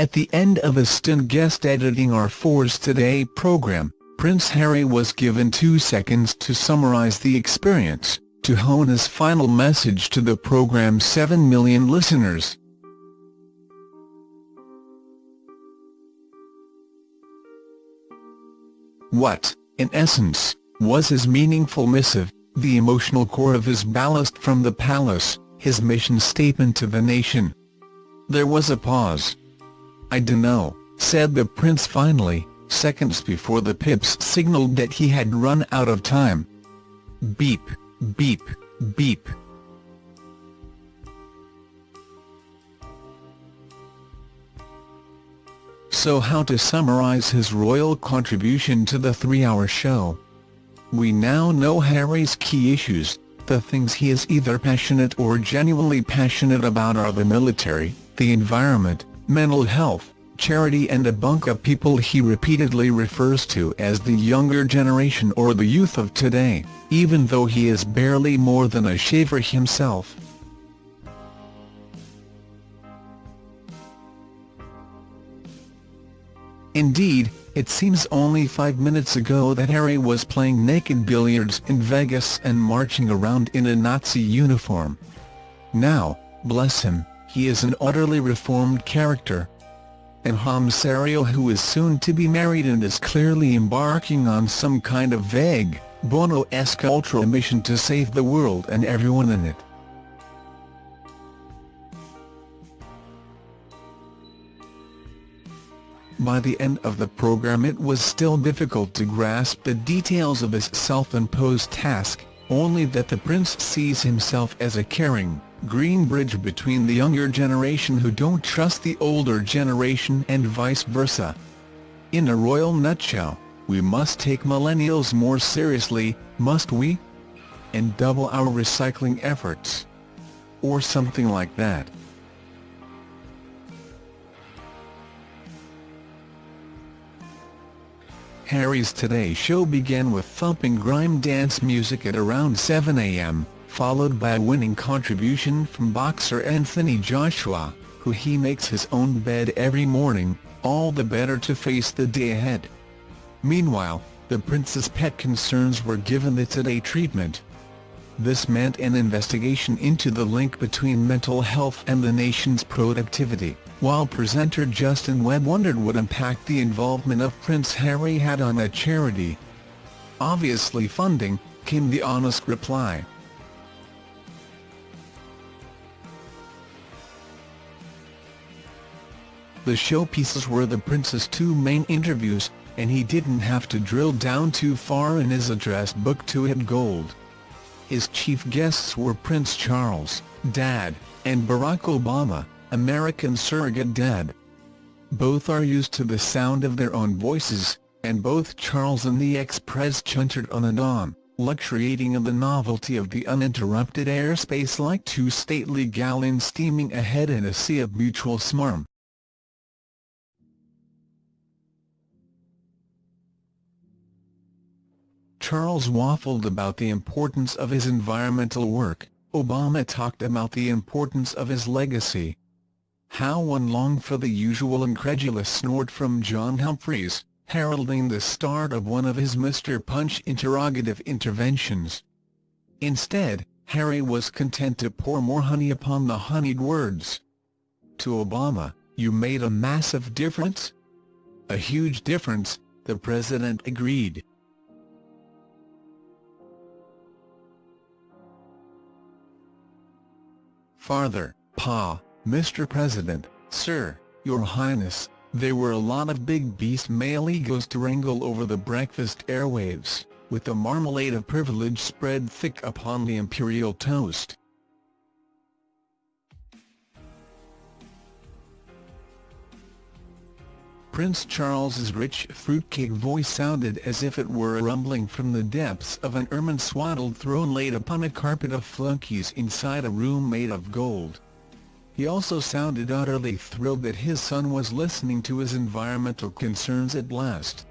At the end of a stint guest editing our Fours Today program, Prince Harry was given two seconds to summarize the experience, to hone his final message to the program's 7 million listeners. What, in essence, was his meaningful missive, the emotional core of his ballast from the palace, his mission statement to the nation? There was a pause. I dunno, said the prince finally, seconds before the pips signalled that he had run out of time. Beep, beep, beep. So how to summarise his royal contribution to the three-hour show? We now know Harry's key issues, the things he is either passionate or genuinely passionate about are the military, the environment, mental health, charity and a bunk of people he repeatedly refers to as the younger generation or the youth of today, even though he is barely more than a shaver himself. Indeed, it seems only five minutes ago that Harry was playing naked billiards in Vegas and marching around in a Nazi uniform. Now, bless him, he is an utterly reformed character. And Serio who is soon to be married and is clearly embarking on some kind of vague, Bono-esque ultra mission to save the world and everyone in it. By the end of the program it was still difficult to grasp the details of his self-imposed task, only that the prince sees himself as a caring, green bridge between the younger generation who don't trust the older generation and vice versa. In a royal nutshell, we must take millennials more seriously, must we? And double our recycling efforts. Or something like that. Harry's Today Show began with thumping grime dance music at around 7 a.m., followed by a winning contribution from boxer Anthony Joshua, who he makes his own bed every morning, all the better to face the day ahead. Meanwhile, the prince's pet concerns were given the Today treatment. This meant an investigation into the link between mental health and the nation's productivity while presenter Justin Webb wondered what impact the involvement of Prince Harry had on a charity. Obviously funding, came the honest reply. The showpieces were the Prince's two main interviews, and he didn't have to drill down too far in his address book to hit gold. His chief guests were Prince Charles, Dad, and Barack Obama, American surrogate dad. Both are used to the sound of their own voices, and both Charles and the ex-pres chuntered on and on, luxuriating in the novelty of the uninterrupted airspace like two stately galleons steaming ahead in a sea of mutual smarm. Charles waffled about the importance of his environmental work, Obama talked about the importance of his legacy, how one longed for the usual incredulous snort from John Humphrys, heralding the start of one of his Mr. Punch interrogative interventions. Instead, Harry was content to pour more honey upon the honeyed words. To Obama, you made a massive difference? A huge difference, the president agreed. Farther, Pa, Mr. President, Sir, Your Highness, there were a lot of big beast male egos to wrangle over the breakfast airwaves, with the marmalade of privilege spread thick upon the imperial toast. Prince Charles's rich fruitcake voice sounded as if it were a rumbling from the depths of an ermine-swaddled throne laid upon a carpet of flunkies inside a room made of gold. He also sounded utterly thrilled that his son was listening to his environmental concerns at last.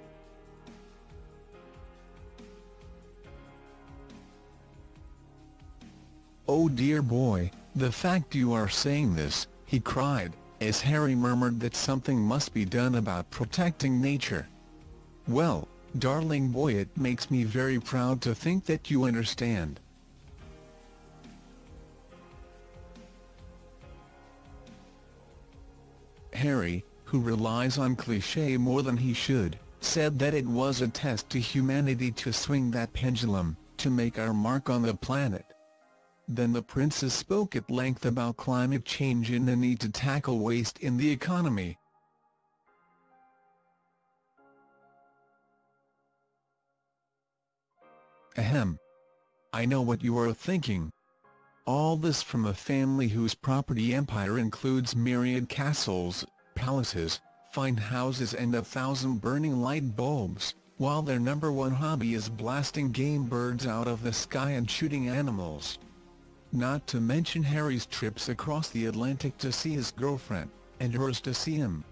Oh dear boy, the fact you are saying this, he cried, as Harry murmured that something must be done about protecting nature. Well, darling boy it makes me very proud to think that you understand. Harry, who relies on cliché more than he should, said that it was a test to humanity to swing that pendulum, to make our mark on the planet. Then the princess spoke at length about climate change and the need to tackle waste in the economy. Ahem. I know what you are thinking. All this from a family whose property empire includes myriad castles, palaces, fine houses and a thousand burning light bulbs, while their number one hobby is blasting game birds out of the sky and shooting animals. Not to mention Harry's trips across the Atlantic to see his girlfriend, and hers to see him.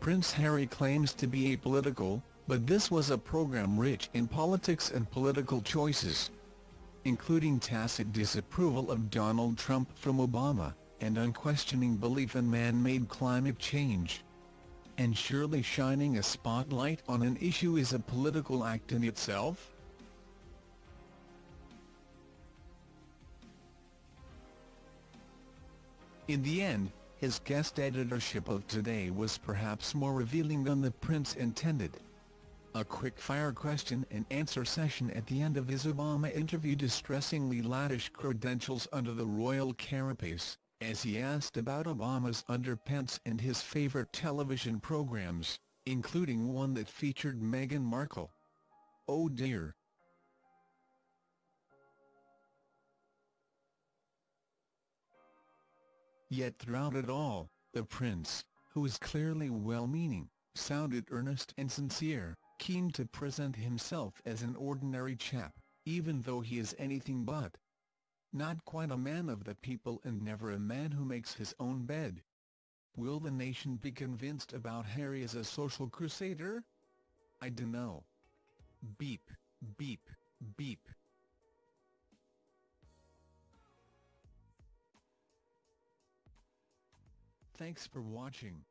Prince Harry claims to be apolitical, but this was a program rich in politics and political choices. Including tacit disapproval of Donald Trump from Obama, and unquestioning belief in man-made climate change. And surely shining a spotlight on an issue is a political act in itself? In the end, his guest editorship of Today was perhaps more revealing than the prince intended. A quick-fire question-and-answer session at the end of his Obama interview distressingly lavish credentials under the royal carapace, as he asked about Obama's underpants and his favorite television programs, including one that featured Meghan Markle. Oh dear. Yet throughout it all, the prince, who is clearly well-meaning, sounded earnest and sincere, keen to present himself as an ordinary chap, even though he is anything but. Not quite a man of the people and never a man who makes his own bed. Will the nation be convinced about Harry as a social crusader? I dunno. Beep, beep, beep. Thanks for watching.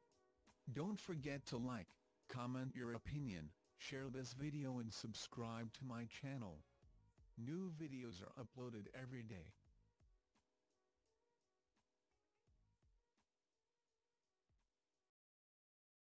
Don't forget to like, comment your opinion, share this video and subscribe to my channel. New videos are uploaded every day.